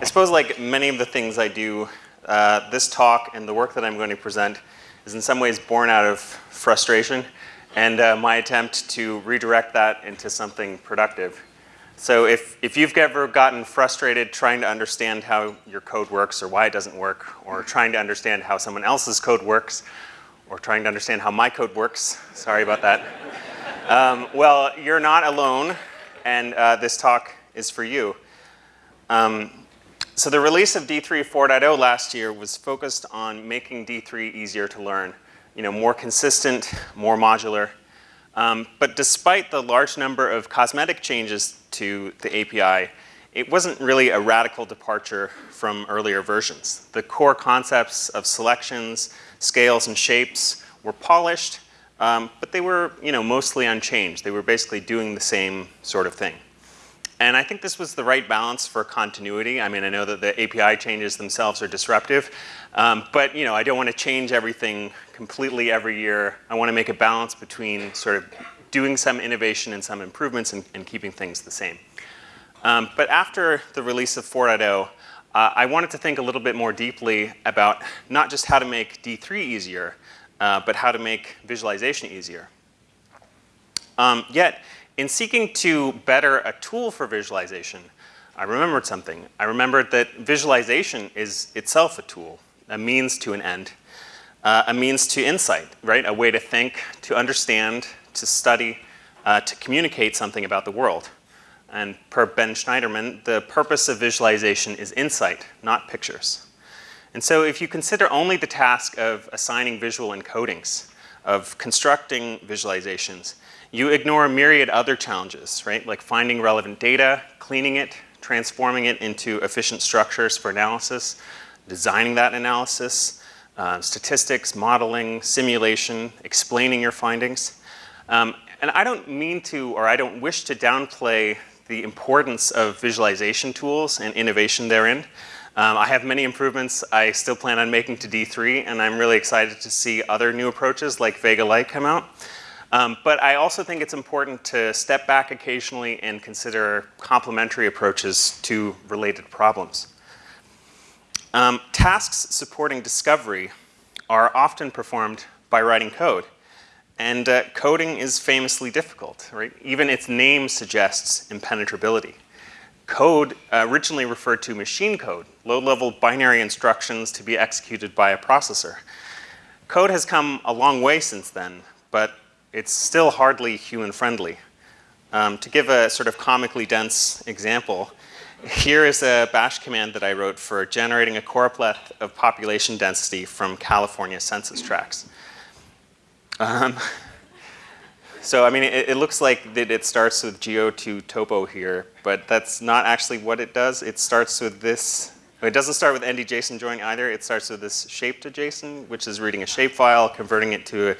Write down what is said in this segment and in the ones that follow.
I suppose like many of the things I do, uh, this talk and the work that I'm going to present is in some ways born out of frustration and uh, my attempt to redirect that into something productive. So if, if you've ever gotten frustrated trying to understand how your code works or why it doesn't work, or trying to understand how someone else's code works, or trying to understand how my code works, sorry about that. um, well, you're not alone, and uh, this talk is for you. Um, so the release of D3 4.0 last year was focused on making D3 easier to learn, you know, more consistent, more modular, um, but despite the large number of cosmetic changes to the API, it wasn't really a radical departure from earlier versions. The core concepts of selections, scales, and shapes were polished, um, but they were you know, mostly unchanged. They were basically doing the same sort of thing. And I think this was the right balance for continuity. I mean, I know that the API changes themselves are disruptive, um, but you know, I don't want to change everything completely every year. I want to make a balance between sort of doing some innovation and some improvements and, and keeping things the same. Um, but after the release of 4.0, uh, I wanted to think a little bit more deeply about not just how to make D3 easier, uh, but how to make visualization easier. Um, yet, in seeking to better a tool for visualization, I remembered something. I remembered that visualization is itself a tool, a means to an end, uh, a means to insight, right? A way to think, to understand, to study, uh, to communicate something about the world. And per Ben Shneiderman, the purpose of visualization is insight, not pictures. And so if you consider only the task of assigning visual encodings, of constructing visualizations, you ignore a myriad other challenges, right? Like finding relevant data, cleaning it, transforming it into efficient structures for analysis, designing that analysis, uh, statistics, modeling, simulation, explaining your findings. Um, and I don't mean to, or I don't wish to downplay the importance of visualization tools and innovation therein. Um, I have many improvements I still plan on making to D3, and I'm really excited to see other new approaches like Vega Lite come out. Um, but I also think it's important to step back occasionally and consider complementary approaches to related problems. Um, tasks supporting discovery are often performed by writing code. And uh, coding is famously difficult, right? Even its name suggests impenetrability. Code uh, originally referred to machine code, low-level binary instructions to be executed by a processor. Code has come a long way since then, but it's still hardly human-friendly. Um, to give a sort of comically dense example, here is a bash command that I wrote for generating a choropleth of population density from California census tracts. Um, so I mean, it, it, looks like that it starts with geo2 topo here, but that's not actually what it does. It starts with this. It doesn't start with ndjson join either. It starts with this shape to JSON, which is reading a shapefile, converting it to a,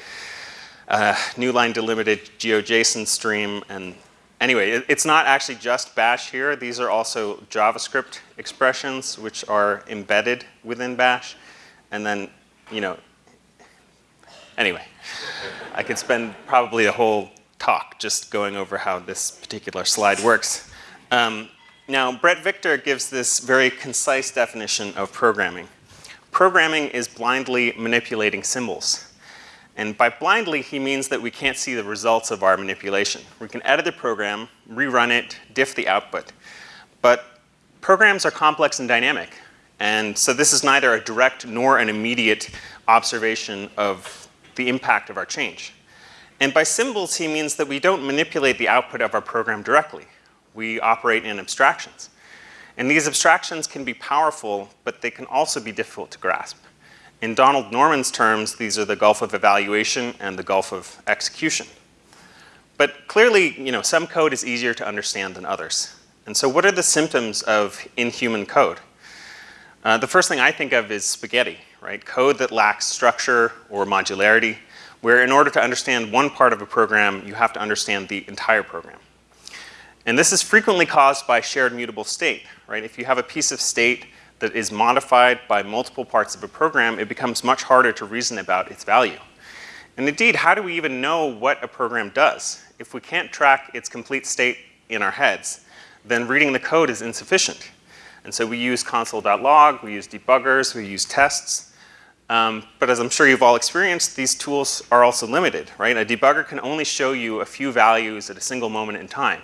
a new line delimited GeoJSON stream, and anyway, it, it's not actually just bash here. These are also JavaScript expressions, which are embedded within bash, and then, you know, anyway. I could spend probably a whole talk just going over how this particular slide works. Um, now, Bret Victor gives this very concise definition of programming. Programming is blindly manipulating symbols. And by blindly, he means that we can't see the results of our manipulation. We can edit the program, rerun it, diff the output. But programs are complex and dynamic. And so this is neither a direct nor an immediate observation of the impact of our change. And by symbols, he means that we don't manipulate the output of our program directly. We operate in abstractions. And these abstractions can be powerful, but they can also be difficult to grasp. In Donald Norman's terms, these are the gulf of evaluation and the gulf of execution. But clearly, you know, some code is easier to understand than others. And so what are the symptoms of inhuman code? Uh, the first thing I think of is spaghetti right? Code that lacks structure or modularity, where in order to understand one part of a program, you have to understand the entire program. And this is frequently caused by shared mutable state, right? If you have a piece of state that is modified by multiple parts of a program, it becomes much harder to reason about its value. And indeed, how do we even know what a program does? If we can't track its complete state in our heads, then reading the code is insufficient. And so we use console.log, we use debuggers, we use tests. Um, but as I'm sure you've all experienced, these tools are also limited, right? A debugger can only show you a few values at a single moment in time.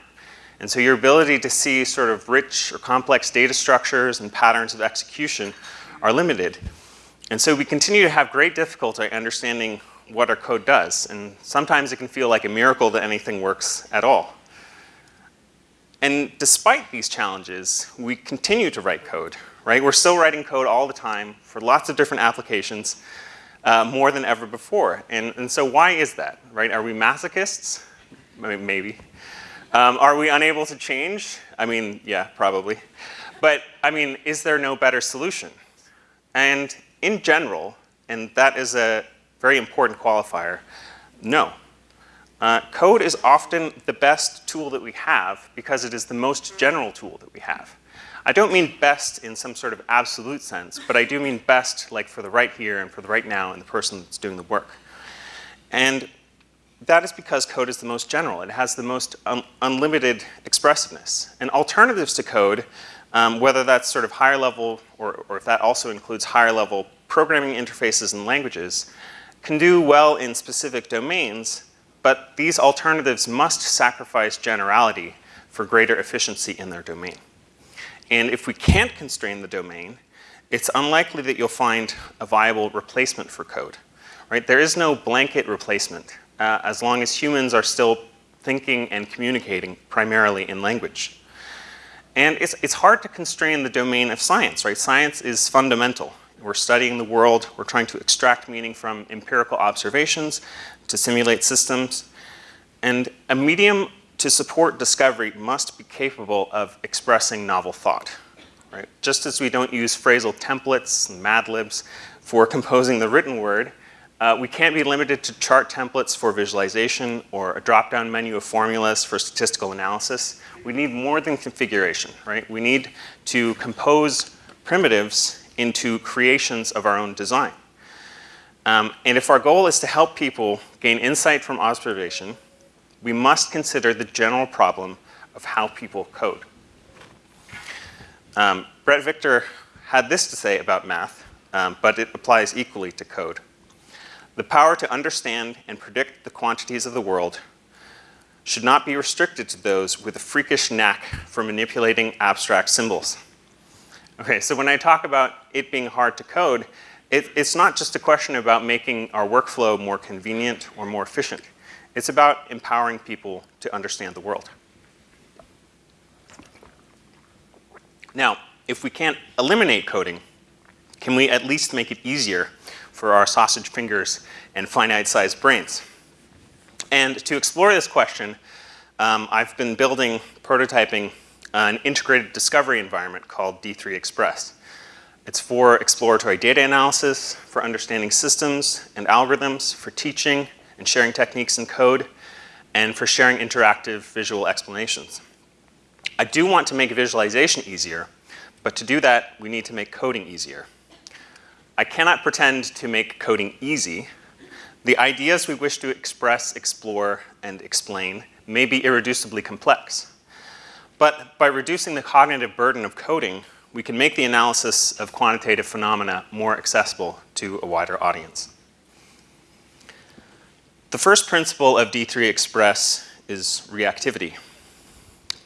And so your ability to see sort of rich or complex data structures and patterns of execution are limited. And so we continue to have great difficulty understanding what our code does. And sometimes it can feel like a miracle that anything works at all. And despite these challenges, we continue to write code, right? We're still writing code all the time for lots of different applications, uh, more than ever before. And, and so why is that, right? Are we masochists? Maybe. Um, are we unable to change? I mean, yeah, probably. But I mean, is there no better solution? And in general, and that is a very important qualifier, no. Uh, code is often the best tool that we have because it is the most general tool that we have. I don't mean best in some sort of absolute sense, but I do mean best like for the right here and for the right now and the person that's doing the work. And that is because code is the most general. It has the most un unlimited expressiveness. And alternatives to code, um, whether that's sort of higher level or, or if that also includes higher level programming interfaces and languages, can do well in specific domains, but these alternatives must sacrifice generality for greater efficiency in their domain. And if we can't constrain the domain, it's unlikely that you'll find a viable replacement for code. Right? There is no blanket replacement uh, as long as humans are still thinking and communicating primarily in language. And it's, it's hard to constrain the domain of science, right? Science is fundamental. We're studying the world, we're trying to extract meaning from empirical observations to simulate systems. And a medium to support discovery must be capable of expressing novel thought. Right? Just as we don't use phrasal templates and Mad Libs for composing the written word, uh, we can't be limited to chart templates for visualization or a drop-down menu of formulas for statistical analysis. We need more than configuration, right? We need to compose primitives into creations of our own design. Um, and if our goal is to help people gain insight from observation, we must consider the general problem of how people code. Um, Bret Victor had this to say about math, um, but it applies equally to code. The power to understand and predict the quantities of the world should not be restricted to those with a freakish knack for manipulating abstract symbols. Okay, so when I talk about it being hard to code, it, it's not just a question about making our workflow more convenient or more efficient. It's about empowering people to understand the world. Now, if we can't eliminate coding, can we at least make it easier for our sausage fingers and finite-sized brains? And to explore this question, um, I've been building, prototyping an integrated discovery environment called D3 Express. It's for exploratory data analysis, for understanding systems and algorithms, for teaching and sharing techniques and code, and for sharing interactive visual explanations. I do want to make visualization easier, but to do that, we need to make coding easier. I cannot pretend to make coding easy. The ideas we wish to express, explore, and explain may be irreducibly complex. But by reducing the cognitive burden of coding, we can make the analysis of quantitative phenomena more accessible to a wider audience. The first principle of D3 Express is reactivity.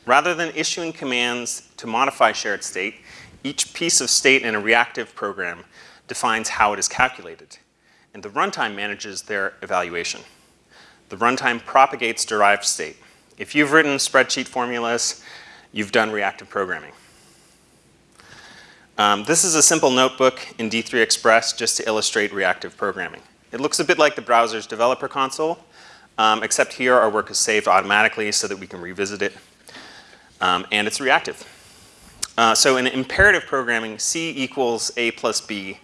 Rather than issuing commands to modify shared state, each piece of state in a reactive program defines how it is calculated, and the runtime manages their evaluation. The runtime propagates derived state. If you've written spreadsheet formulas, you've done reactive programming. Um, this is a simple notebook in D3 Express just to illustrate reactive programming. It looks a bit like the browser's developer console, um, except here our work is saved automatically so that we can revisit it. Um, and it's reactive. Uh, so in imperative programming, C equals A plus B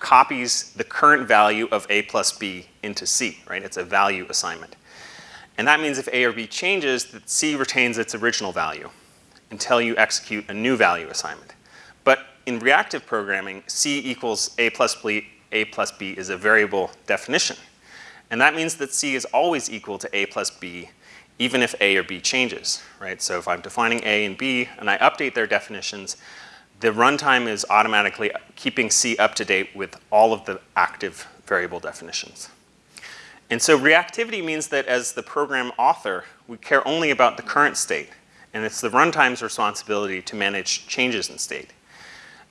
copies the current value of A plus B into C, right? It's a value assignment. And that means if A or B changes, that C retains its original value until you execute a new value assignment But in reactive programming, C equals A plus B, A plus B is a variable definition. And that means that C is always equal to A plus B, even if A or B changes, right? So if I'm defining A and B and I update their definitions, the runtime is automatically keeping C up to date with all of the active variable definitions. And so reactivity means that as the program author, we care only about the current state. And it's the runtime's responsibility to manage changes in state.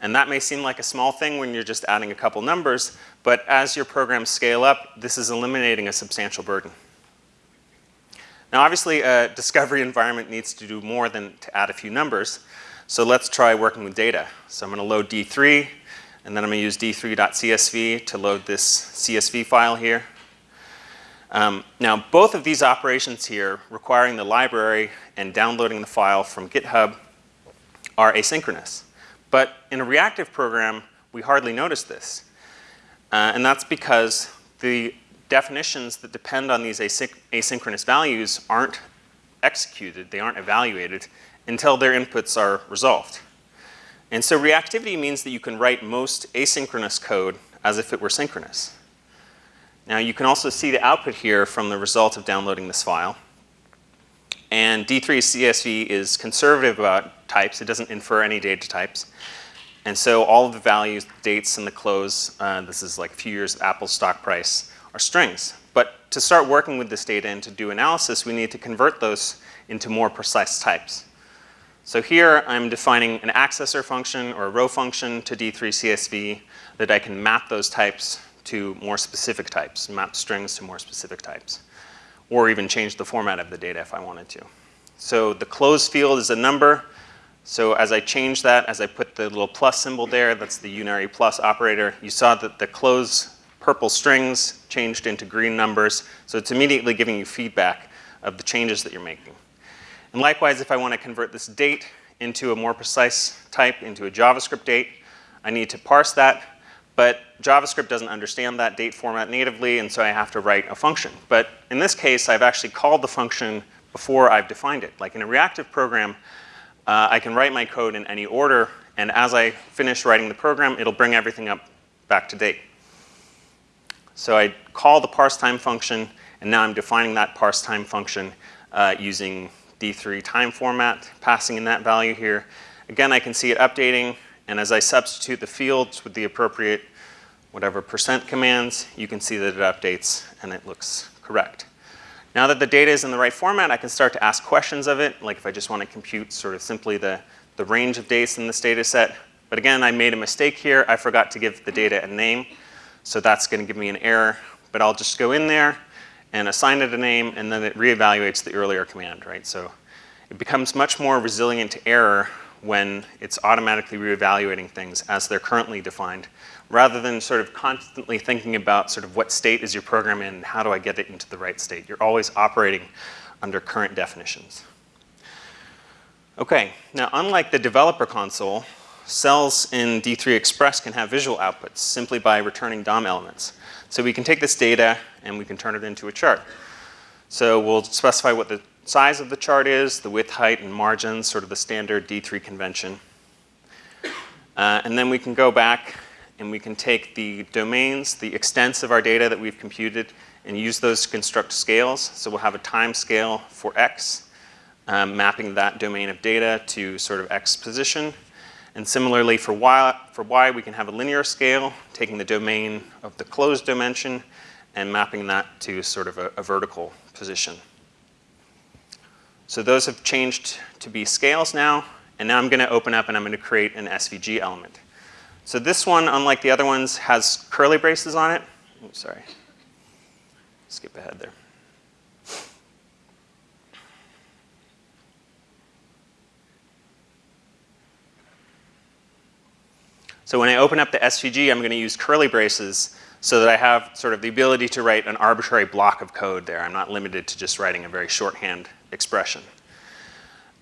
And that may seem like a small thing when you're just adding a couple numbers, but as your programs scale up, this is eliminating a substantial burden. Now obviously a discovery environment needs to do more than to add a few numbers. So let's try working with data. So I'm gonna load D3, and then I'm gonna use d3.csv to load this CSV file here. Um, now both of these operations here, requiring the library and downloading the file from GitHub, are asynchronous. But in a reactive program, we hardly notice this. Uh, and that's because the definitions that depend on these asynch asynchronous values aren't executed, they aren't evaluated until their inputs are resolved. And so reactivity means that you can write most asynchronous code as if it were synchronous. Now you can also see the output here from the result of downloading this file. And D3 CSV is conservative about types. It doesn't infer any data types. And so all of the values, dates, and the close, uh, this is like a few years of Apple stock price, are strings. But to start working with this data and to do analysis, we need to convert those into more precise types. So here I'm defining an accessor function or a row function to D3 CSV that I can map those types to more specific types, map strings to more specific types, or even change the format of the data if I wanted to. So the close field is a number. So as I change that, as I put the little plus symbol there, that's the unary plus operator, you saw that the close purple strings changed into green numbers. So it's immediately giving you feedback of the changes that you're making. And likewise, if I want to convert this date into a more precise type, into a JavaScript date, I need to parse that but JavaScript doesn't understand that date format natively, and so I have to write a function. But in this case, I've actually called the function before I've defined it. Like in a reactive program, uh, I can write my code in any order, and as I finish writing the program, it'll bring everything up back to date. So I call the parse time function, and now I'm defining that parse time function uh, using D3 time format, passing in that value here. Again, I can see it updating. And as I substitute the fields with the appropriate whatever percent commands, you can see that it updates and it looks correct. Now that the data is in the right format, I can start to ask questions of it, like if I just want to compute sort of simply the, the range of dates in this data set. But again, I made a mistake here. I forgot to give the data a name. So that's going to give me an error. But I'll just go in there and assign it a name, and then it reevaluates the earlier command, right? So it becomes much more resilient to error when it's automatically reevaluating things as they're currently defined, rather than sort of constantly thinking about sort of what state is your program in, and how do I get it into the right state. You're always operating under current definitions. Okay, now unlike the developer console, cells in D3 Express can have visual outputs simply by returning DOM elements. So we can take this data and we can turn it into a chart. So we'll specify what the size of the chart is, the width, height, and margins, sort of the standard D3 convention. Uh, and then we can go back and we can take the domains, the extents of our data that we've computed, and use those to construct scales. So we'll have a time scale for x, um, mapping that domain of data to sort of x position. And similarly for y, for y, we can have a linear scale, taking the domain of the closed dimension and mapping that to sort of a, a vertical position. So those have changed to be scales now, and now I'm going to open up and I'm going to create an SVG element. So this one, unlike the other ones, has curly braces on it. Oops, sorry. Skip ahead there. So when I open up the SVG, I'm going to use curly braces so that I have sort of the ability to write an arbitrary block of code there. I'm not limited to just writing a very shorthand expression.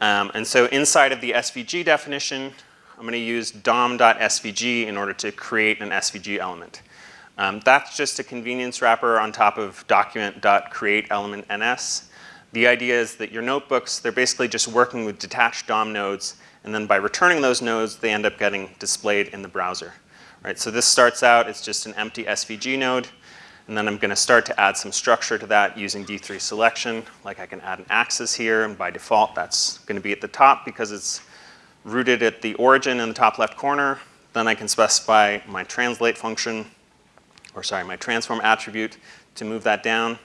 Um, and so inside of the SVG definition, I'm going to use dom.svg in order to create an SVG element. Um, that's just a convenience wrapper on top of document.createElementNS. The idea is that your notebooks, they're basically just working with detached DOM nodes, and then by returning those nodes, they end up getting displayed in the browser. Right, so this starts out, it's just an empty SVG node. And then I'm going to start to add some structure to that using D3 selection. Like I can add an axis here, and by default that's going to be at the top because it's rooted at the origin in the top left corner. Then I can specify my translate function, or sorry, my transform attribute to move that down.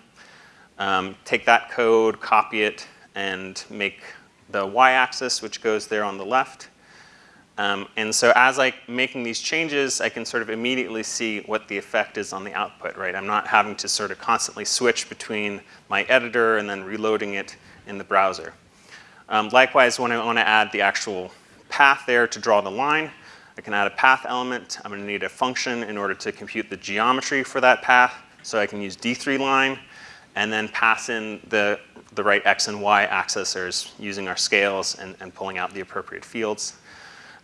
Um, take that code, copy it, and make the y-axis, which goes there on the left. Um, and so as I'm making these changes, I can sort of immediately see what the effect is on the output, right? I'm not having to sort of constantly switch between my editor and then reloading it in the browser. Um, likewise, when I want to add the actual path there to draw the line, I can add a path element. I'm going to need a function in order to compute the geometry for that path. So I can use d3line and then pass in the, the right x and y accessors using our scales and, and pulling out the appropriate fields.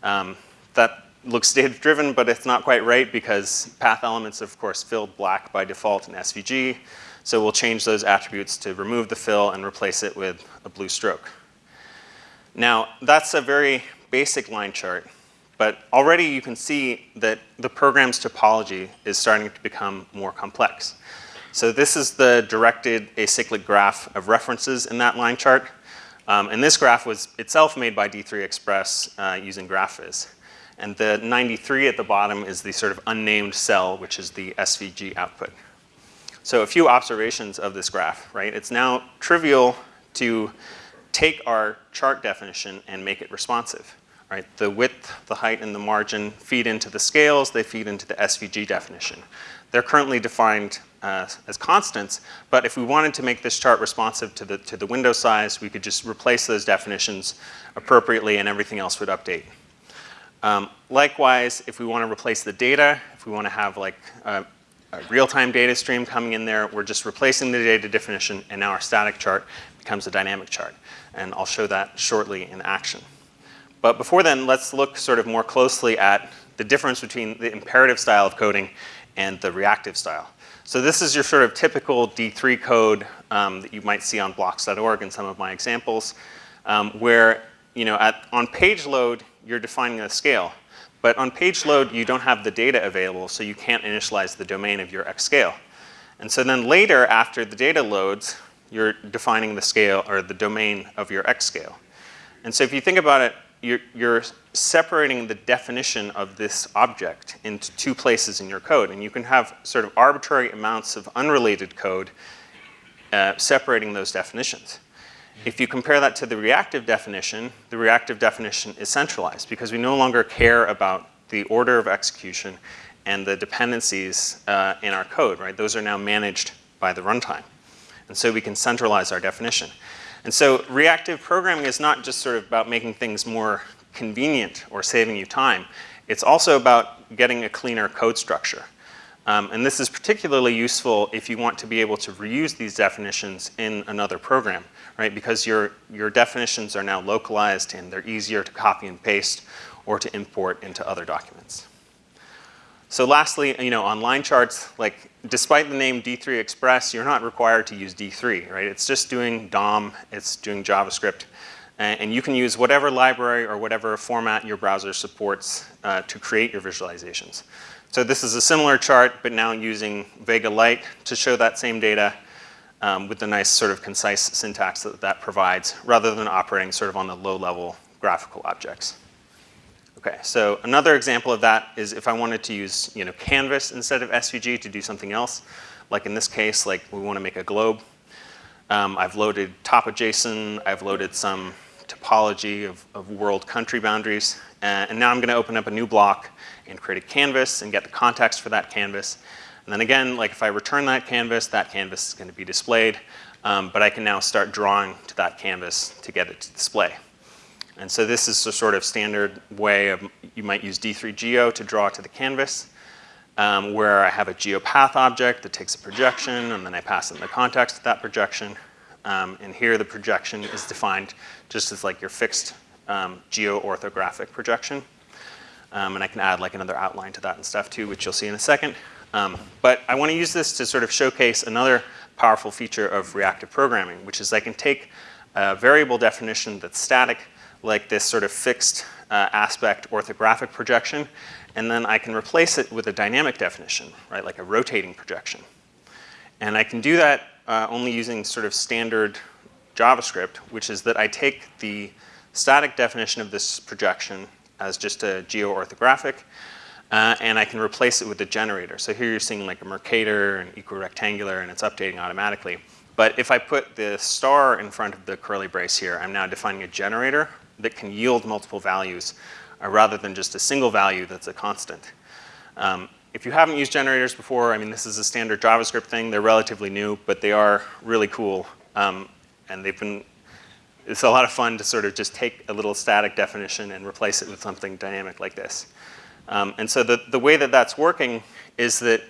Um, that looks data-driven, but it's not quite right because path elements, of course, filled black by default in SVG. So we'll change those attributes to remove the fill and replace it with a blue stroke. Now, that's a very basic line chart, but already you can see that the program's topology is starting to become more complex. So this is the directed acyclic graph of references in that line chart. Um, and this graph was itself made by D3 Express uh, using GraphViz. And the 93 at the bottom is the sort of unnamed cell, which is the SVG output. So a few observations of this graph, right? It's now trivial to take our chart definition and make it responsive, right? The width, the height, and the margin feed into the scales, they feed into the SVG definition. They're currently defined uh, as constants, but if we wanted to make this chart responsive to the, to the window size, we could just replace those definitions appropriately and everything else would update. Um, likewise, if we want to replace the data, if we want to have like a, a real-time data stream coming in there, we're just replacing the data definition and now our static chart becomes a dynamic chart. And I'll show that shortly in action. But before then, let's look sort of more closely at the difference between the imperative style of coding and the reactive style. So this is your sort of typical D3 code um, that you might see on bl.ocks.org in some of my examples, um, where you know, at, on page load, you're defining a scale. But on page load, you don't have the data available, so you can't initialize the domain of your X scale. And so then later, after the data loads, you're defining the scale or the domain of your X scale. And so if you think about it, you're, you're, separating the definition of this object into two places in your code. And you can have sort of arbitrary amounts of unrelated code uh, separating those definitions. If you compare that to the reactive definition, the reactive definition is centralized because we no longer care about the order of execution and the dependencies uh, in our code, right? Those are now managed by the runtime. And so we can centralize our definition. And so reactive programming is not just sort of about making things more convenient or saving you time. It's also about getting a cleaner code structure. Um, and this is particularly useful if you want to be able to reuse these definitions in another program, right? Because your, your definitions are now localized and they're easier to copy and paste or to import into other documents. So lastly, you know, on line charts, like despite the name D3 Express, you're not required to use D3, right? It's just doing DOM, it's doing JavaScript, and you can use whatever library or whatever format your browser supports uh, to create your visualizations. So this is a similar chart, but now using Vega Lite to show that same data um, with the nice sort of concise syntax that that provides, rather than operating sort of on the low-level graphical objects. Okay, so another example of that is if I wanted to use you know, Canvas instead of SVG to do something else, like in this case, like we want to make a globe. Um, I've loaded TopoJSON, I've loaded some topology of, of world country boundaries, uh, and now I'm going to open up a new block and create a canvas and get the context for that canvas. And then again, like if I return that canvas, that canvas is going to be displayed, um, but I can now start drawing to that canvas to get it to display. And so this is a sort of standard way of, you might use D3Geo to draw to the canvas, um, where I have a geopath object that takes a projection, and then I pass in the context of that projection. Um, and here the projection is defined just as like your fixed um, geo-orthographic projection. Um, and I can add like another outline to that and stuff too, which you'll see in a second. Um, but I want to use this to sort of showcase another powerful feature of reactive programming, which is I can take a variable definition that's static like this sort of fixed uh, aspect orthographic projection, and then I can replace it with a dynamic definition, right, like a rotating projection. And I can do that uh, only using sort of standard JavaScript, which is that I take the static definition of this projection as just a geo-orthographic, uh, and I can replace it with a generator. So here you're seeing like a Mercator and equirectangular, and it's updating automatically. But if I put the star in front of the curly brace here, I'm now defining a generator that can yield multiple values uh, rather than just a single value that's a constant. Um, if you haven't used generators before, I mean, this is a standard JavaScript thing. They're relatively new, but they are really cool. Um, and they've been, it's a lot of fun to sort of just take a little static definition and replace it with something dynamic like this. Um, and so the, the way that that's working is that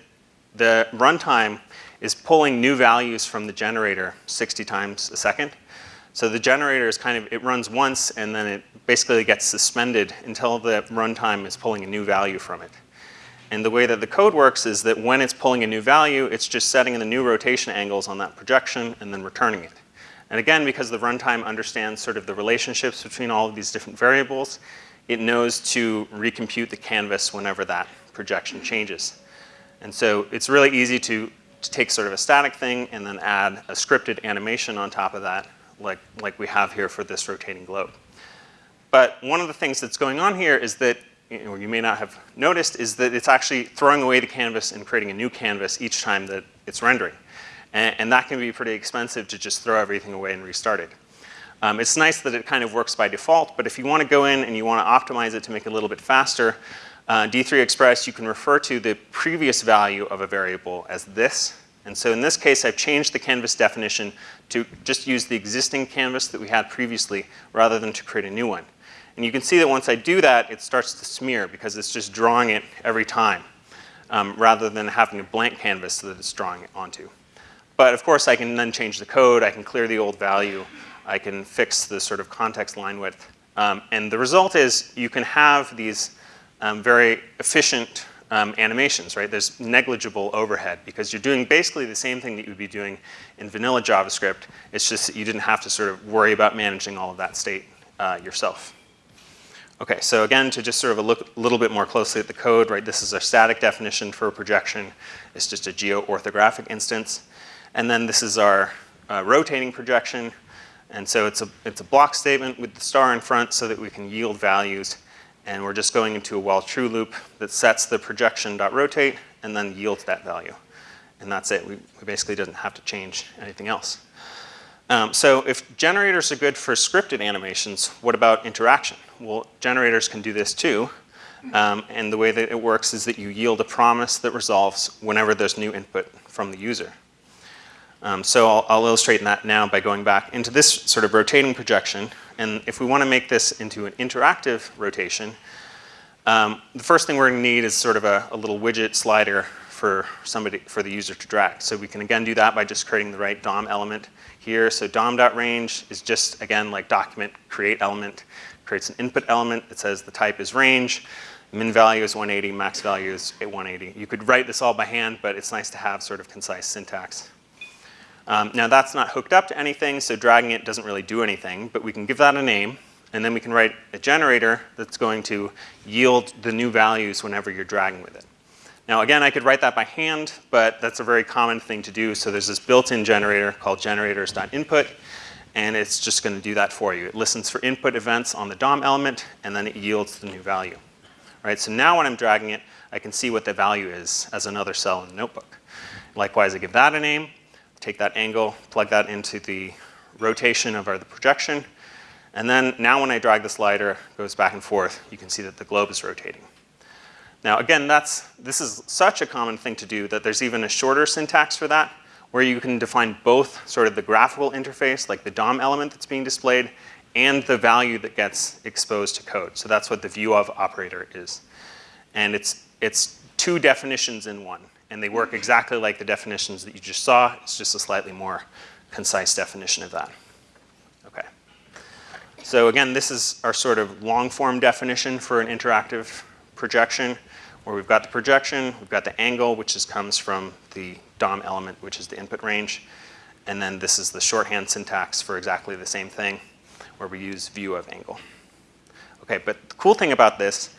the runtime is pulling new values from the generator 60 times a second. So the generator is kind of, it runs once and then it basically gets suspended until the runtime is pulling a new value from it. And the way that the code works is that when it's pulling a new value, it's just setting the new rotation angles on that projection and then returning it. And again, because the runtime understands sort of the relationships between all of these different variables, it knows to recompute the canvas whenever that projection changes. And so it's really easy to to take sort of a static thing and then add a scripted animation on top of that, like, like we have here for this rotating globe. But one of the things that's going on here is that, you, know, you may not have noticed, is that it's actually throwing away the canvas and creating a new canvas each time that it's rendering. And, and that can be pretty expensive to just throw everything away and restart it. Um, it's nice that it kind of works by default, but if you want to go in and you want to optimize it to make it a little bit faster, uh, D3 Express, you can refer to the previous value of a variable as this. And so in this case, I've changed the canvas definition to just use the existing canvas that we had previously rather than to create a new one. And you can see that once I do that, it starts to smear because it's just drawing it every time um, rather than having a blank canvas that it's drawing it onto. But of course, I can then change the code. I can clear the old value. I can fix the sort of context line width. Um, and the result is you can have these um, very efficient um, animations, right? There's negligible overhead because you're doing basically the same thing that you would be doing in vanilla JavaScript. It's just that you didn't have to sort of worry about managing all of that state uh, yourself. Okay, so again, to just sort of look a little bit more closely at the code, right? This is our static definition for a projection. It's just a geo-orthographic instance. And then this is our uh, rotating projection. And so it's a, it's a block statement with the star in front so that we can yield values and we're just going into a while true loop that sets the projection.rotate and then yields that value. And that's it. We, we basically doesn't have to change anything else. Um, so if generators are good for scripted animations, what about interaction? Well, generators can do this too. Um, and the way that it works is that you yield a promise that resolves whenever there's new input from the user. Um, so I'll, I'll, illustrate that now by going back into this sort of rotating projection. And if we want to make this into an interactive rotation, um, the first thing we're going to need is sort of a, a, little widget slider for somebody for the user to drag. So we can again do that by just creating the right DOM element here. So DOM.range is just again like document create element creates an input element that says the type is range, min value is 180, max value is 180. You could write this all by hand, but it's nice to have sort of concise syntax. Um, now that's not hooked up to anything, so dragging it doesn't really do anything, but we can give that a name, and then we can write a generator that's going to yield the new values whenever you're dragging with it. Now again, I could write that by hand, but that's a very common thing to do, so there's this built-in generator called generators.input, and it's just going to do that for you. It listens for input events on the DOM element, and then it yields the new value. All right, so now when I'm dragging it, I can see what the value is as another cell in the notebook. Likewise, I give that a name, take that angle, plug that into the rotation of our, the projection, and then now when I drag the slider, goes back and forth, you can see that the globe is rotating. Now again, that's, this is such a common thing to do that there's even a shorter syntax for that, where you can define both sort of the graphical interface, like the DOM element that's being displayed, and the value that gets exposed to code. So that's what the view of operator is. And it's, it's two definitions in one and they work exactly like the definitions that you just saw. It's just a slightly more concise definition of that. Okay. So again, this is our sort of long form definition for an interactive projection where we've got the projection, we've got the angle, which is, comes from the DOM element, which is the input range. And then this is the shorthand syntax for exactly the same thing where we use view of angle. Okay, but the cool thing about this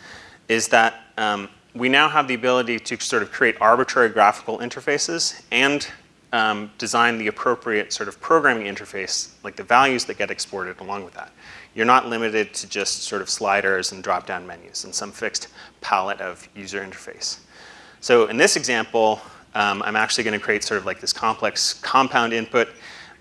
is that um, we now have the ability to sort of create arbitrary graphical interfaces and um, design the appropriate sort of programming interface, like the values that get exported along with that. you're not limited to just sort of sliders and drop-down menus and some fixed palette of user interface. So in this example, um, I'm actually going to create sort of like this complex compound input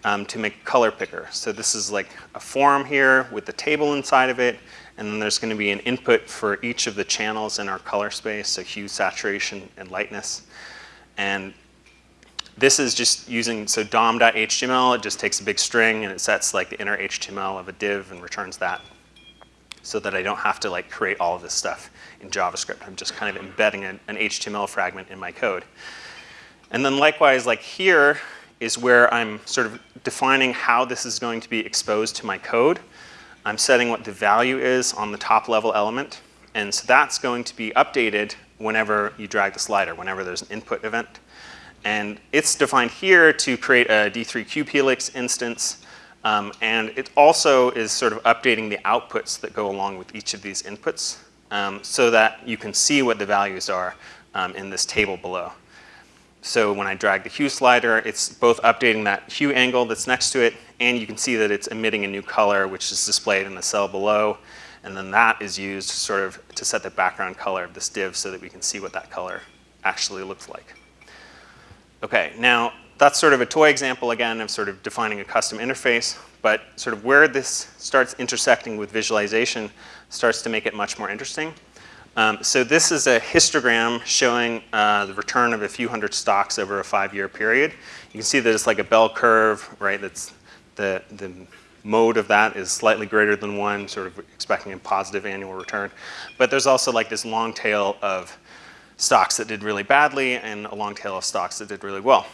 um, to make a color picker. So this is like a form here with the table inside of it, and then there's going to be an input for each of the channels in our color space, so hue, saturation, and lightness. And this is just using, so dom.html, it just takes a big string and it sets like the inner HTML of a div and returns that so that I don't have to like create all of this stuff in JavaScript. I'm just kind of embedding an, an HTML fragment in my code. And then likewise, like here is where I'm sort of defining how this is going to be exposed to my code. I'm setting what the value is on the top level element. And so that's going to be updated whenever you drag the slider, whenever there's an input event. And it's defined here to create a D3 cubehelix instance. Um, and it also is sort of updating the outputs that go along with each of these inputs um, so that you can see what the values are um, in this table below. So when I drag the hue slider, it's both updating that hue angle that's next to it, and you can see that it's emitting a new color, which is displayed in the cell below. And then that is used sort of to set the background color of this div so that we can see what that color actually looks like. Okay, now that's sort of a toy example again of sort of defining a custom interface, but sort of where this starts intersecting with visualization starts to make it much more interesting. Um, so this is a histogram showing uh, the return of a few hundred stocks over a five-year period. You can see that it's like a bell curve, right? That's the, the mode of that is slightly greater than one, sort of expecting a positive annual return. But there's also like this long tail of stocks that did really badly and a long tail of stocks that did really well.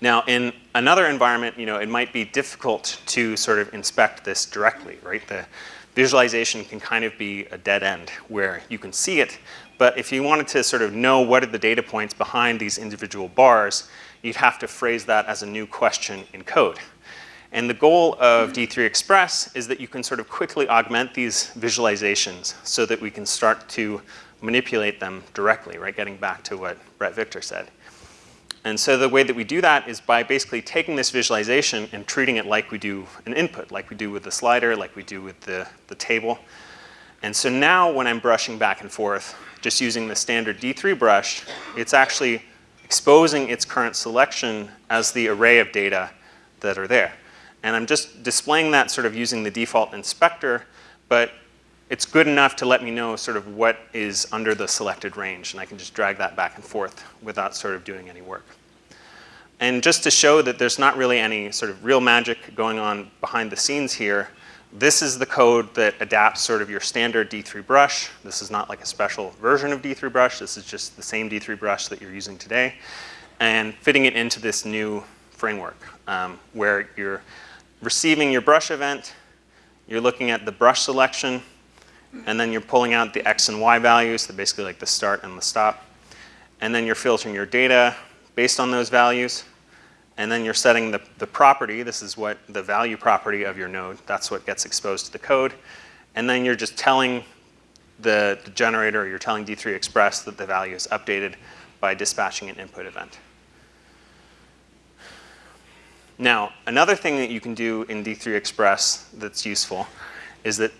Now, in another environment, you know, it might be difficult to sort of inspect this directly, right? The, visualization can kind of be a dead end where you can see it, but if you wanted to sort of know what are the data points behind these individual bars, you'd have to phrase that as a new question in code. And the goal of D3 Express is that you can sort of quickly augment these visualizations so that we can start to manipulate them directly, right? Getting back to what Bret Victor said. And so the way that we do that is by basically taking this visualization and treating it like we do an input, like we do with the slider, like we do with the, the table. And so now when I'm brushing back and forth, just using the standard D3 brush, it's actually exposing its current selection as the array of data that are there. And I'm just displaying that sort of using the default inspector, but it's good enough to let me know sort of what is under the selected range, and I can just drag that back and forth without sort of doing any work. And just to show that there's not really any sort of real magic going on behind the scenes here, this is the code that adapts sort of your standard D3 brush. This is not like a special version of D3 brush. This is just the same D3 brush that you're using today. And fitting it into this new framework um, where you're receiving your brush event, you're looking at the brush selection, and then you're pulling out the X and Y values, so basically like the start and the stop. And then you're filtering your data based on those values. And then you're setting the, the property, this is what the value property of your node, that's what gets exposed to the code. And then you're just telling the, the generator, or you're telling D3 Express that the value is updated by dispatching an input event. Now, another thing that you can do in D3 Express that's useful is that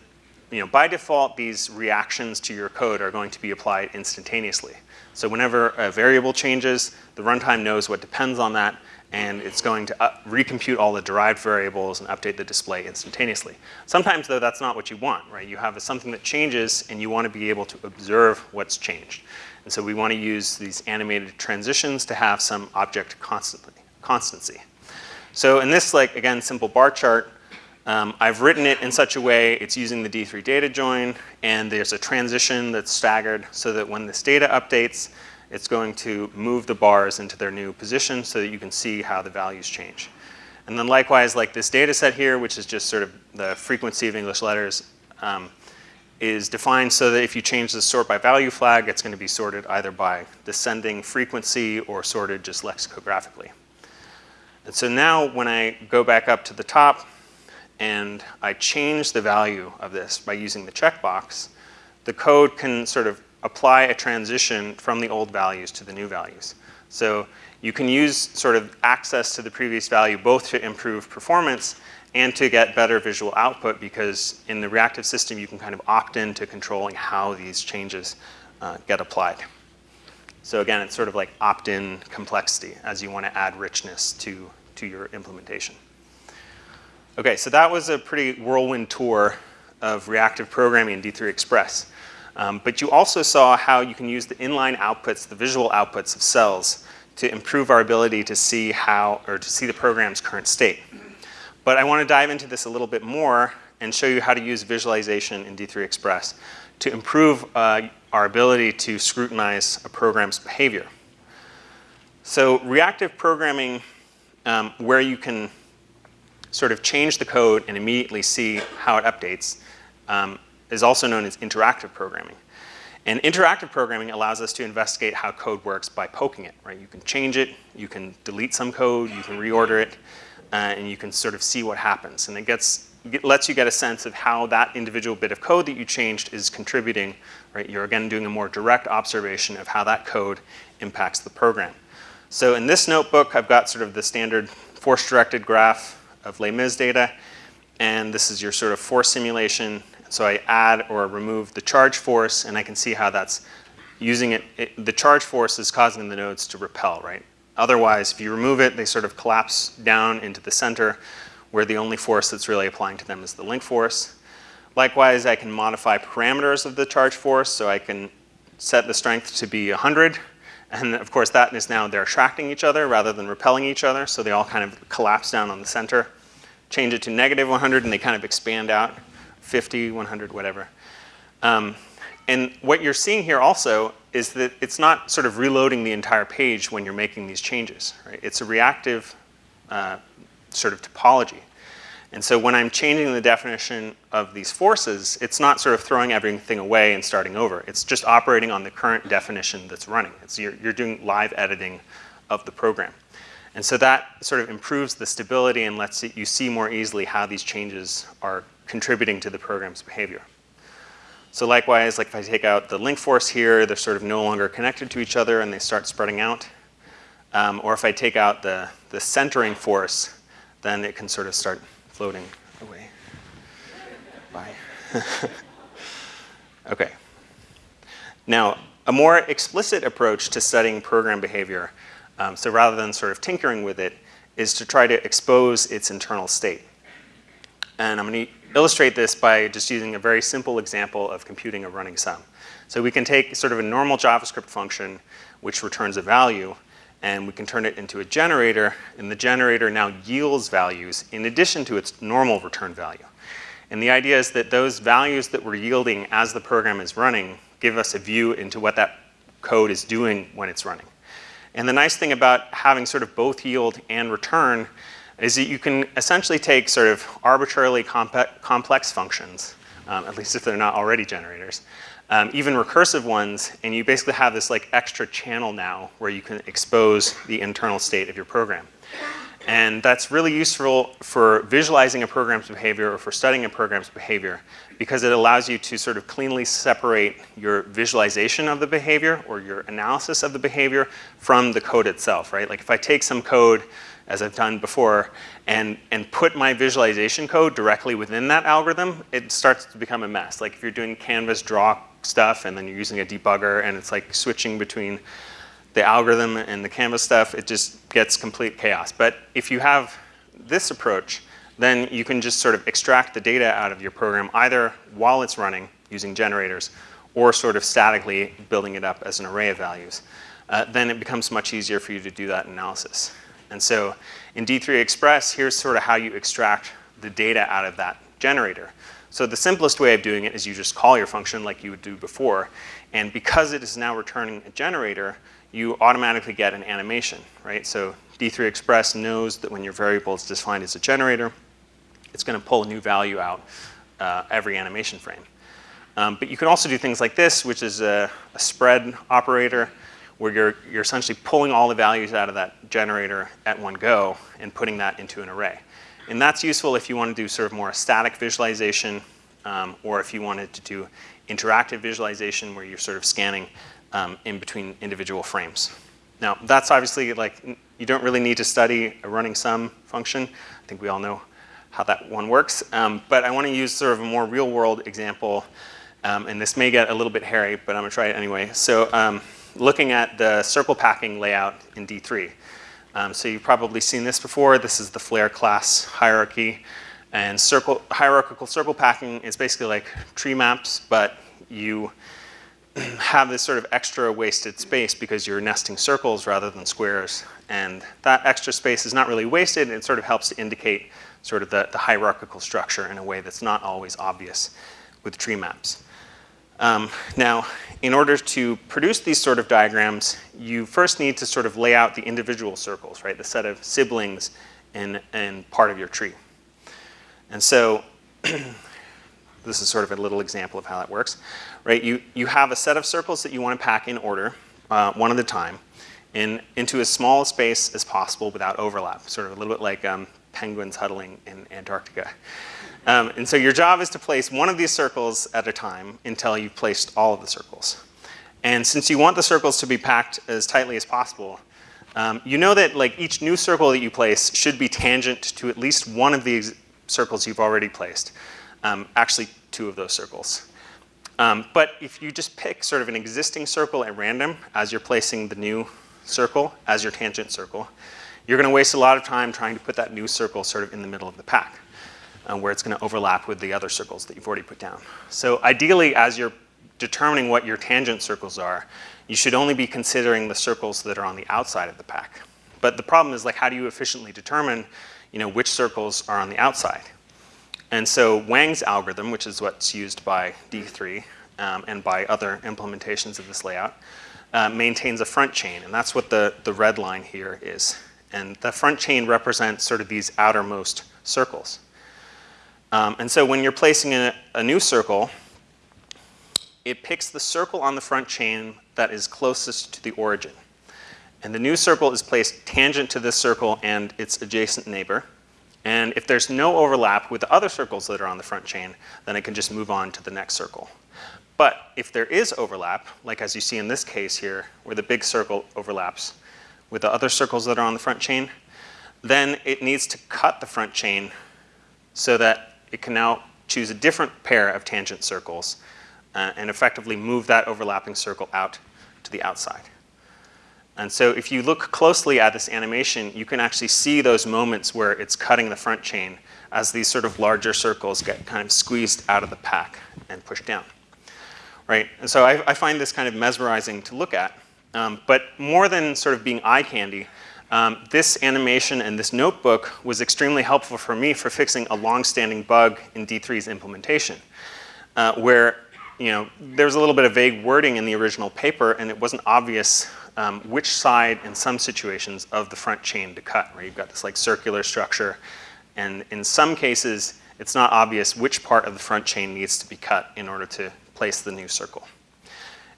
you know, by default, these reactions to your code are going to be applied instantaneously. So whenever a variable changes, the runtime knows what depends on that, and it's going to recompute all the derived variables and update the display instantaneously. Sometimes, though, that's not what you want, right? You have something that changes, and you want to be able to observe what's changed. And so we want to use these animated transitions to have some object constancy. So in this, like, again, simple bar chart, um, I've written it in such a way, it's using the D3 data join, and there's a transition that's staggered so that when this data updates, it's going to move the bars into their new position so that you can see how the values change. And then likewise, like this data set here, which is just sort of the frequency of English letters, um, is defined so that if you change the sort by value flag, it's going to be sorted either by descending frequency or sorted just lexicographically. And so now when I go back up to the top, and I change the value of this by using the checkbox, the code can sort of apply a transition from the old values to the new values. So you can use sort of access to the previous value both to improve performance and to get better visual output because in the reactive system you can kind of opt into controlling how these changes uh, get applied. So again, it's sort of like opt-in complexity as you want to add richness to, to your implementation. Okay, so that was a pretty whirlwind tour of reactive programming in D3 Express. Um, but you also saw how you can use the inline outputs, the visual outputs of cells to improve our ability to see how, or to see the program's current state. But I want to dive into this a little bit more and show you how to use visualization in D3 Express to improve uh, our ability to scrutinize a program's behavior. So reactive programming, um, where you can sort of change the code and immediately see how it updates, um, is also known as interactive programming. And interactive programming allows us to investigate how code works by poking it, right? You can change it, you can delete some code, you can reorder it, uh, and you can sort of see what happens. And it gets, lets you get a sense of how that individual bit of code that you changed is contributing, right? You're again doing a more direct observation of how that code impacts the program. So in this notebook, I've got sort of the standard force-directed graph of Les Mis data, and this is your sort of force simulation so I add or remove the charge force, and I can see how that's using it, it, the charge force is causing the nodes to repel, right? Otherwise, if you remove it, they sort of collapse down into the center where the only force that's really applying to them is the link force. Likewise, I can modify parameters of the charge force, so I can set the strength to be 100, and of course that is now they're attracting each other rather than repelling each other, so they all kind of collapse down on the center. Change it to negative 100 and they kind of expand out. 50, 100, whatever. Um, and what you're seeing here also is that it's not sort of reloading the entire page when you're making these changes. Right? It's a reactive uh, sort of topology. And so when I'm changing the definition of these forces, it's not sort of throwing everything away and starting over. It's just operating on the current definition that's running. It's, you're, you're doing live editing of the program. And so that sort of improves the stability and lets you see more easily how these changes are contributing to the program's behavior. So likewise, like if I take out the link force here, they're sort of no longer connected to each other and they start spreading out. Um, or if I take out the, the centering force, then it can sort of start floating away. Bye. okay. Now, a more explicit approach to studying program behavior, um, so rather than sort of tinkering with it, is to try to expose its internal state. And I'm going to illustrate this by just using a very simple example of computing a running sum. So we can take sort of a normal JavaScript function which returns a value and we can turn it into a generator and the generator now yields values in addition to its normal return value. And the idea is that those values that we're yielding as the program is running give us a view into what that code is doing when it's running. And the nice thing about having sort of both yield and return is that you can essentially take sort of arbitrarily complex functions, um, at least if they're not already generators, um, even recursive ones, and you basically have this like extra channel now where you can expose the internal state of your program. And that's really useful for visualizing a program's behavior or for studying a program's behavior because it allows you to sort of cleanly separate your visualization of the behavior or your analysis of the behavior from the code itself, right? Like if I take some code as I've done before, and, and put my visualization code directly within that algorithm, it starts to become a mess. Like if you're doing canvas draw stuff and then you're using a debugger and it's like switching between the algorithm and the canvas stuff, it just gets complete chaos. But if you have this approach, then you can just sort of extract the data out of your program either while it's running using generators or sort of statically building it up as an array of values. Uh, then it becomes much easier for you to do that analysis. And so in D3 Express, here's sort of how you extract the data out of that generator. So the simplest way of doing it is you just call your function like you would do before. And because it is now returning a generator, you automatically get an animation, right? So D3 Express knows that when your variable is defined as a generator, it's going to pull a new value out uh, every animation frame. Um, but you can also do things like this, which is a, a spread operator where you're, you're essentially pulling all the values out of that generator at one go and putting that into an array. And that's useful if you want to do sort of more static visualization um, or if you wanted to do interactive visualization where you're sort of scanning um, in between individual frames. Now, that's obviously like, you don't really need to study a running sum function. I think we all know how that one works. Um, but I want to use sort of a more real world example, um, and this may get a little bit hairy, but I'm gonna try it anyway. So um, looking at the circle packing layout in D3. Um, so you've probably seen this before. This is the Flare class hierarchy. And circle, hierarchical circle packing is basically like tree maps, but you have this sort of extra wasted space because you're nesting circles rather than squares. And that extra space is not really wasted, it sort of helps to indicate sort of the, the hierarchical structure in a way that's not always obvious with tree maps. Um, now, in order to produce these sort of diagrams, you first need to sort of lay out the individual circles, right? The set of siblings and, in part of your tree. And so this is sort of a little example of how that works, right? You, you have a set of circles that you want to pack in order, uh, one at a time, in, into as small a space as possible without overlap, sort of a little bit like um, penguins huddling in Antarctica. Um, and so your job is to place one of these circles at a time until you've placed all of the circles. And since you want the circles to be packed as tightly as possible, um, you know that like each new circle that you place should be tangent to at least one of these circles you've already placed. Um, actually, two of those circles. Um, but if you just pick sort of an existing circle at random as you're placing the new circle as your tangent circle, you're going to waste a lot of time trying to put that new circle sort of in the middle of the pack where it's going to overlap with the other circles that you've already put down. So ideally, as you're determining what your tangent circles are, you should only be considering the circles that are on the outside of the pack. But the problem is like, how do you efficiently determine you know, which circles are on the outside? And so Wang's algorithm, which is what's used by D3 um, and by other implementations of this layout, uh, maintains a front chain, and that's what the, the red line here is. And the front chain represents sort of these outermost circles. Um, and so when you're placing a, a new circle, it picks the circle on the front chain that is closest to the origin. And the new circle is placed tangent to this circle and its adjacent neighbor. And if there's no overlap with the other circles that are on the front chain, then it can just move on to the next circle. But if there is overlap, like as you see in this case here, where the big circle overlaps with the other circles that are on the front chain, then it needs to cut the front chain so that it can now choose a different pair of tangent circles uh, and effectively move that overlapping circle out to the outside. And so if you look closely at this animation, you can actually see those moments where it's cutting the front chain as these sort of larger circles get kind of squeezed out of the pack and pushed down. Right? And so I, I find this kind of mesmerizing to look at. Um, but more than sort of being eye candy, um, this animation and this notebook was extremely helpful for me for fixing a long-standing bug in D3's implementation, uh, where you know, there was a little bit of vague wording in the original paper and it wasn't obvious um, which side in some situations of the front chain to cut, where you've got this like circular structure and in some cases it's not obvious which part of the front chain needs to be cut in order to place the new circle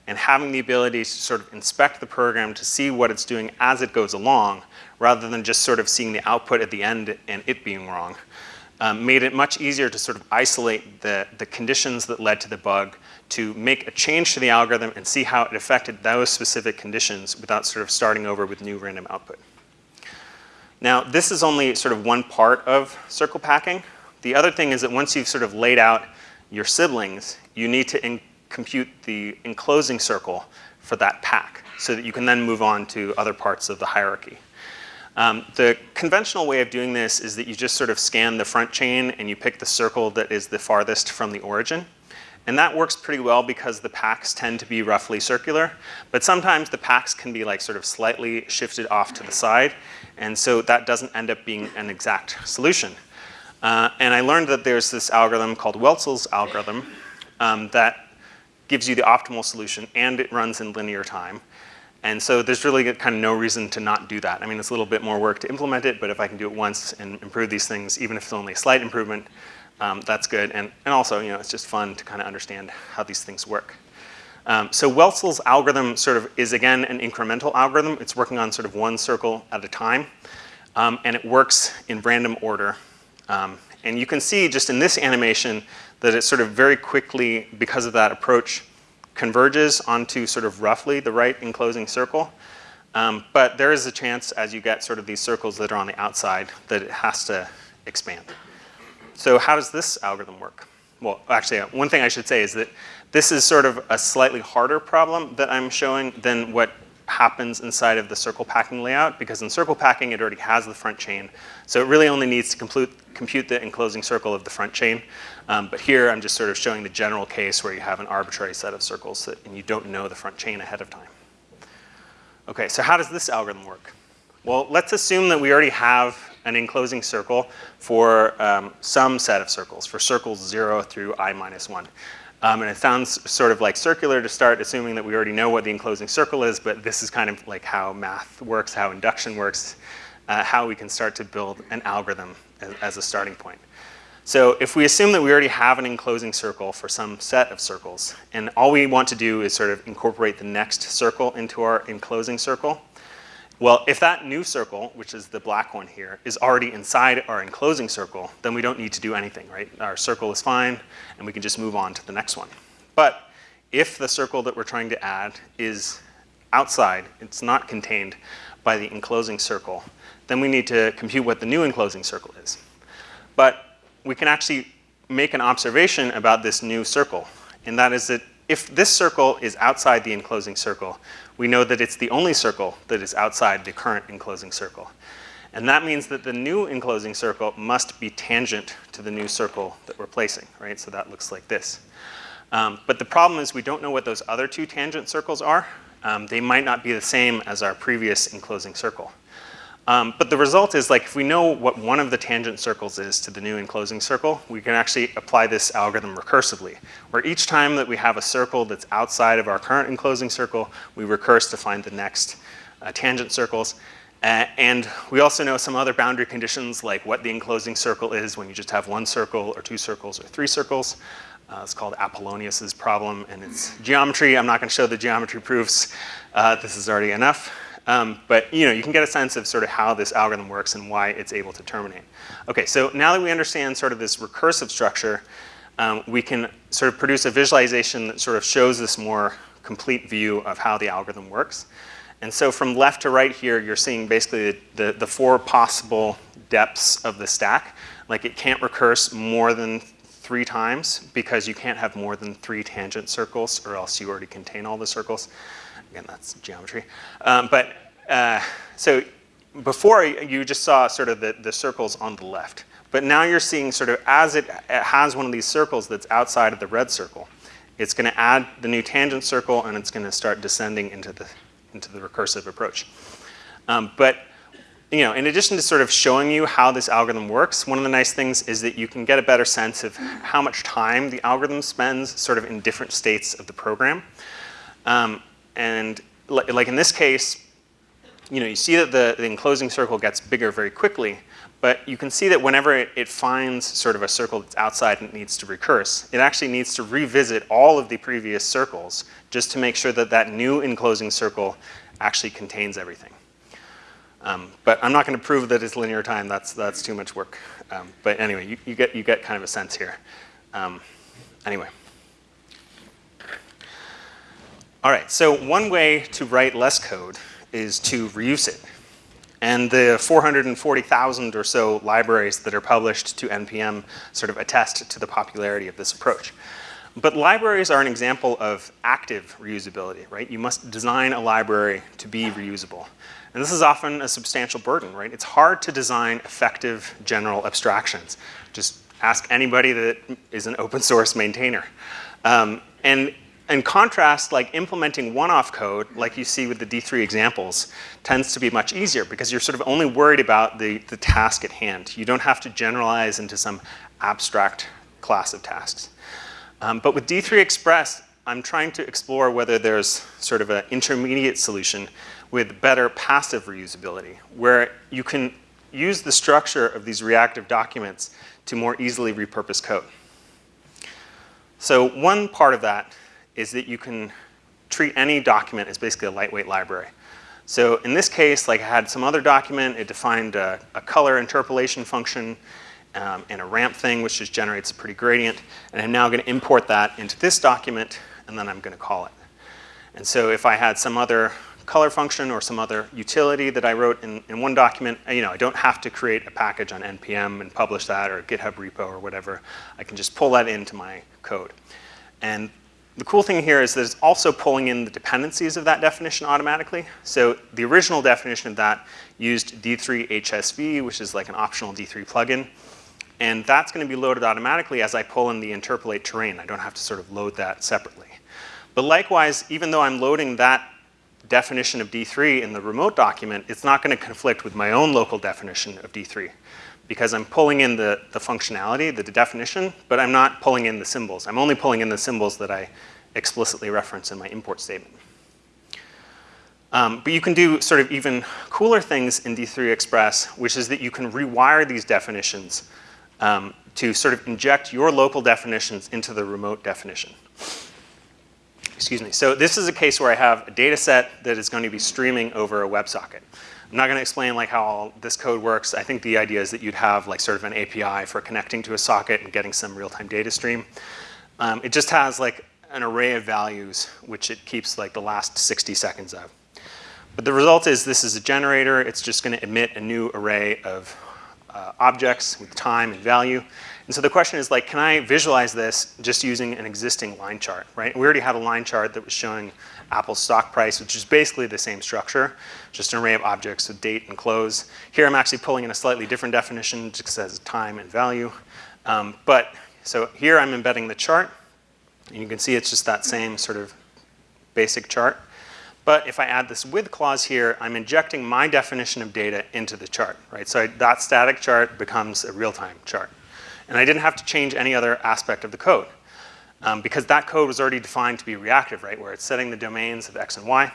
and having the ability to sort of inspect the program to see what it's doing as it goes along, rather than just sort of seeing the output at the end and it being wrong, um, made it much easier to sort of isolate the, the conditions that led to the bug, to make a change to the algorithm and see how it affected those specific conditions without sort of starting over with new random output. Now, this is only sort of one part of circle packing. The other thing is that once you've sort of laid out your siblings, you need to compute the enclosing circle for that pack so that you can then move on to other parts of the hierarchy. Um, the conventional way of doing this is that you just sort of scan the front chain and you pick the circle that is the farthest from the origin. And that works pretty well because the packs tend to be roughly circular, but sometimes the packs can be like sort of slightly shifted off to the side, and so that doesn't end up being an exact solution. Uh, and I learned that there's this algorithm called Welzl's algorithm um, that gives you the optimal solution and it runs in linear time. And so there's really kind of no reason to not do that. I mean, it's a little bit more work to implement it, but if I can do it once and improve these things, even if it's only a slight improvement, um, that's good. And, and also, you know, it's just fun to kind of understand how these things work. Um, so Welzl's algorithm sort of is, again, an incremental algorithm. It's working on sort of one circle at a time. Um, and it works in random order. Um, and you can see just in this animation that it sort of very quickly, because of that approach, converges onto sort of roughly the right enclosing circle. Um, but there is a chance as you get sort of these circles that are on the outside that it has to expand. so how does this algorithm work? Well, actually, uh, one thing I should say is that this is sort of a slightly harder problem that I'm showing than what happens inside of the circle packing layout because in circle packing it already has the front chain. So it really only needs to compute, compute the enclosing circle of the front chain. Um, but here I'm just sort of showing the general case where you have an arbitrary set of circles that, and you don't know the front chain ahead of time. Okay, so how does this algorithm work? Well, let's assume that we already have an enclosing circle for um, some set of circles, for circles zero through i minus one. Um, and it sounds sort of like circular to start, assuming that we already know what the enclosing circle is, but this is kind of like how math works, how induction works, uh, how we can start to build an algorithm as, as a starting point. So if we assume that we already have an enclosing circle for some set of circles, and all we want to do is sort of incorporate the next circle into our enclosing circle, well, if that new circle, which is the black one here, is already inside our enclosing circle, then we don't need to do anything, right? Our circle is fine, and we can just move on to the next one. But if the circle that we're trying to add is outside, it's not contained by the enclosing circle, then we need to compute what the new enclosing circle is. But we can actually make an observation about this new circle, and that is that if this circle is outside the enclosing circle, we know that it's the only circle that is outside the current enclosing circle. And that means that the new enclosing circle must be tangent to the new circle that we're placing, right? So that looks like this. Um, but the problem is we don't know what those other two tangent circles are. Um, they might not be the same as our previous enclosing circle. Um, but the result is like if we know what one of the tangent circles is to the new enclosing circle, we can actually apply this algorithm recursively, where each time that we have a circle that's outside of our current enclosing circle, we recurse to find the next uh, tangent circles. Uh, and we also know some other boundary conditions like what the enclosing circle is when you just have one circle or two circles or three circles. Uh, it's called Apollonius's problem and it's geometry. I'm not gonna show the geometry proofs. Uh, this is already enough. Um, but you know, you can get a sense of sort of how this algorithm works and why it's able to terminate. Okay, so now that we understand sort of this recursive structure, um, we can sort of produce a visualization that sort of shows this more complete view of how the algorithm works. And so from left to right here, you're seeing basically the, the, the four possible depths of the stack. Like it can't recurse more than three times because you can't have more than three tangent circles or else you already contain all the circles. Again, that's geometry. Um, but uh, so before you just saw sort of the, the circles on the left. But now you're seeing sort of as it, has one of these circles that's outside of the red circle, it's going to add the new tangent circle and it's going to start descending into the, into the recursive approach. Um, but you know, in addition to sort of showing you how this algorithm works, one of the nice things is that you can get a better sense of how much time the algorithm spends sort of in different states of the program. Um, and like in this case, you know, you see that the, the enclosing circle gets bigger very quickly, but you can see that whenever it, it, finds sort of a circle that's outside and it needs to recurse, it actually needs to revisit all of the previous circles just to make sure that that new enclosing circle actually contains everything. Um, but I'm not going to prove that it's linear time. That's, that's too much work. Um, but anyway, you, you, get, you get kind of a sense here. Um, anyway. All right, so one way to write less code is to reuse it. And the 440,000 or so libraries that are published to NPM sort of attest to the popularity of this approach. But libraries are an example of active reusability, right? You must design a library to be reusable. And this is often a substantial burden, right? It's hard to design effective general abstractions. Just ask anybody that is an open source maintainer. Um, and in contrast, like implementing one-off code, like you see with the D3 examples, tends to be much easier because you're sort of only worried about the, the task at hand. You don't have to generalize into some abstract class of tasks. Um, but with D3 Express, I'm trying to explore whether there's sort of an intermediate solution with better passive reusability, where you can use the structure of these reactive documents to more easily repurpose code. So one part of that is that you can treat any document as basically a lightweight library. So in this case, like I had some other document, it defined a, a color interpolation function um, and a ramp thing, which just generates a pretty gradient. And I'm now gonna import that into this document, and then I'm gonna call it. And so if I had some other color function or some other utility that I wrote in, in one document, you know, I don't have to create a package on NPM and publish that or GitHub repo or whatever. I can just pull that into my code. And the cool thing here is that it's also pulling in the dependencies of that definition automatically. So the original definition of that used D3 HSV, which is like an optional D3 plugin. And that's going to be loaded automatically as I pull in the interpolate terrain. I don't have to sort of load that separately. But likewise, even though I'm loading that definition of D3 in the remote document, it's not going to conflict with my own local definition of D3 because I'm pulling in the, the functionality, the definition, but I'm not pulling in the symbols. I'm only pulling in the symbols that I explicitly reference in my import statement. Um, but you can do sort of even cooler things in D3 Express, which is that you can rewire these definitions um, to sort of inject your local definitions into the remote definition. Excuse me. So this is a case where I have a data set that is going to be streaming over a WebSocket. I'm not going to explain like how all this code works. I think the idea is that you'd have like sort of an API for connecting to a socket and getting some real-time data stream. Um, it just has like an array of values which it keeps like the last 60 seconds of. But the result is this is a generator. It's just going to emit a new array of uh, objects with time and value. And so the question is like, can I visualize this just using an existing line chart, right? We already had a line chart that was showing Apple's stock price, which is basically the same structure, just an array of objects with date and close. Here I'm actually pulling in a slightly different definition, just says time and value. Um, but, so here I'm embedding the chart, and you can see it's just that same sort of basic chart. But if I add this with clause here, I'm injecting my definition of data into the chart, right? So I, that static chart becomes a real-time chart. And I didn't have to change any other aspect of the code um, because that code was already defined to be reactive, right, where it's setting the domains of x and y.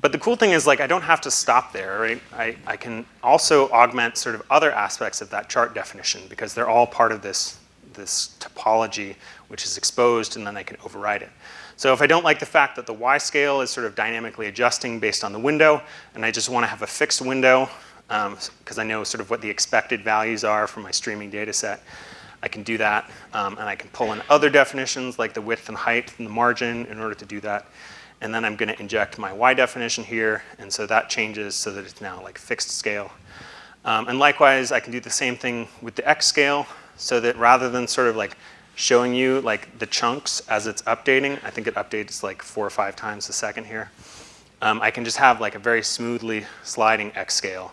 But the cool thing is like I don't have to stop there, right? I, I can also augment sort of other aspects of that chart definition because they're all part of this, this topology which is exposed and then I can override it. So if I don't like the fact that the Y scale is sort of dynamically adjusting based on the window and I just want to have a fixed window because um, I know sort of what the expected values are from my streaming data set, I can do that, um, and I can pull in other definitions like the width and height and the margin in order to do that. And then I'm going to inject my Y definition here, and so that changes so that it's now like fixed scale. Um, and likewise, I can do the same thing with the X scale, so that rather than sort of like showing you like the chunks as it's updating, I think it updates like four or five times a second here. Um, I can just have like a very smoothly sliding X scale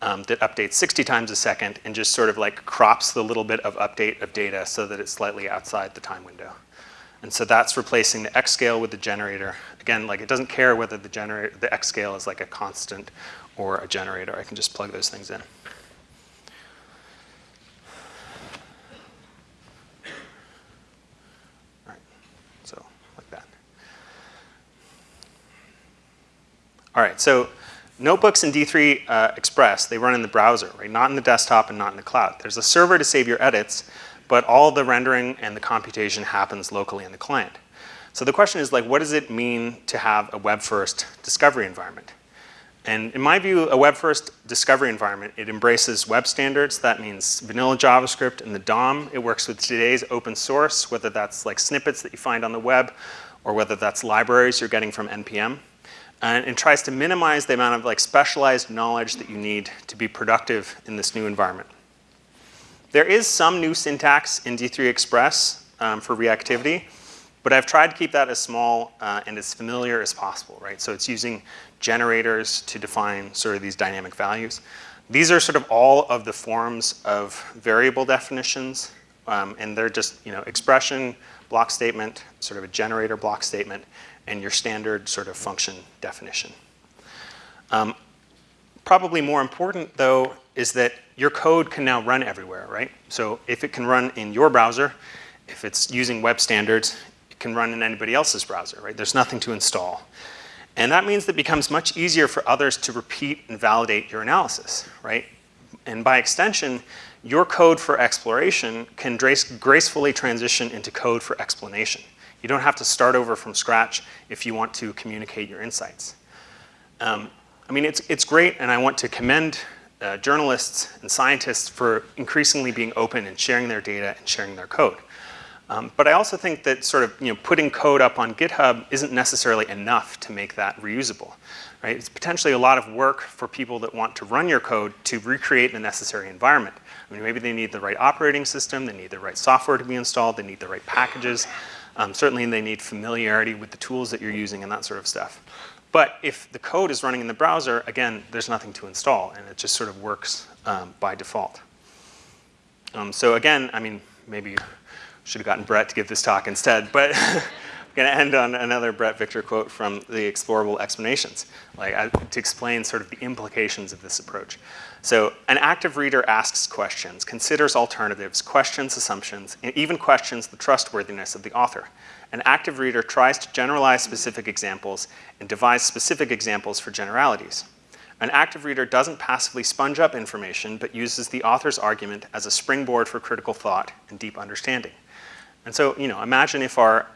um, that updates 60 times a second and just sort of like crops the little bit of update of data so that it's slightly outside the time window. And so that's replacing the X scale with the generator. Again, like it doesn't care whether the generator, the X scale is like a constant or a generator. I can just plug those things in. All right, so Notebooks in D3 uh, Express, they run in the browser, right? Not in the desktop and not in the cloud. There's a server to save your edits, but all the rendering and the computation happens locally in the client. So the question is like, what does it mean to have a web-first discovery environment? And in my view, a web-first discovery environment, it embraces web standards. That means vanilla JavaScript and the DOM. It works with today's open source, whether that's like snippets that you find on the web, or whether that's libraries you're getting from NPM and, and tries to minimize the amount of like specialized knowledge that you need to be productive in this new environment. There is some new syntax in D3 Express um, for reactivity, but I've tried to keep that as small uh, and as familiar as possible, right? So it's using generators to define sort of these dynamic values. These are sort of all of the forms of variable definitions, um, and they're just, you know, expression, block statement, sort of a generator block statement, and your standard sort of function definition. Um, probably more important though is that your code can now run everywhere, right? So if it can run in your browser, if it's using web standards, it can run in anybody else's browser, right? There's nothing to install. And that means that it becomes much easier for others to repeat and validate your analysis, right? And by extension, your code for exploration can gracefully transition into code for explanation. You don't have to start over from scratch if you want to communicate your insights. Um, I mean, it's, it's great, and I want to commend uh, journalists and scientists for increasingly being open and sharing their data and sharing their code. Um, but I also think that sort of you know, putting code up on GitHub isn't necessarily enough to make that reusable. Right? It's potentially a lot of work for people that want to run your code to recreate the necessary environment. I mean, maybe they need the right operating system, they need the right software to be installed, they need the right packages. Um, certainly they need familiarity with the tools that you're using and that sort of stuff. But if the code is running in the browser, again, there's nothing to install and it just sort of works um, by default. Um, so again, I mean, maybe should have gotten Bret to give this talk instead, but going to end on another Bret Victor quote from the Explorable Explanations, like uh, to explain sort of the implications of this approach. So an active reader asks questions, considers alternatives, questions assumptions, and even questions the trustworthiness of the author. An active reader tries to generalize specific examples and devise specific examples for generalities. An active reader doesn't passively sponge up information, but uses the author's argument as a springboard for critical thought and deep understanding. And so, you know, imagine if our,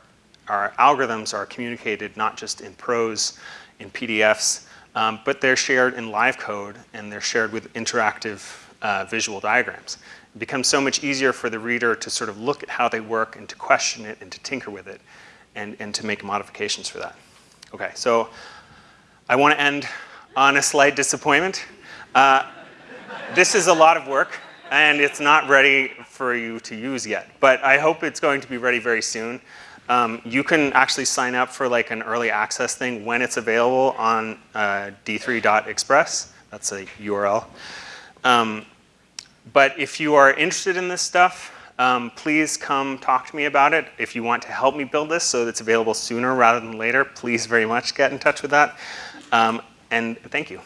our algorithms are communicated not just in prose, in PDFs, um, but they're shared in live code and they're shared with interactive uh, visual diagrams. It becomes so much easier for the reader to sort of look at how they work and to question it and to tinker with it and, and to make modifications for that. Okay, so I want to end on a slight disappointment. Uh, this is a lot of work and it's not ready for you to use yet, but I hope it's going to be ready very soon. Um, you can actually sign up for like an early access thing when it's available on uh, d3.express. That's a URL. Um, but if you are interested in this stuff, um, please come talk to me about it. If you want to help me build this so that it's available sooner rather than later, please very much get in touch with that. Um, and thank you.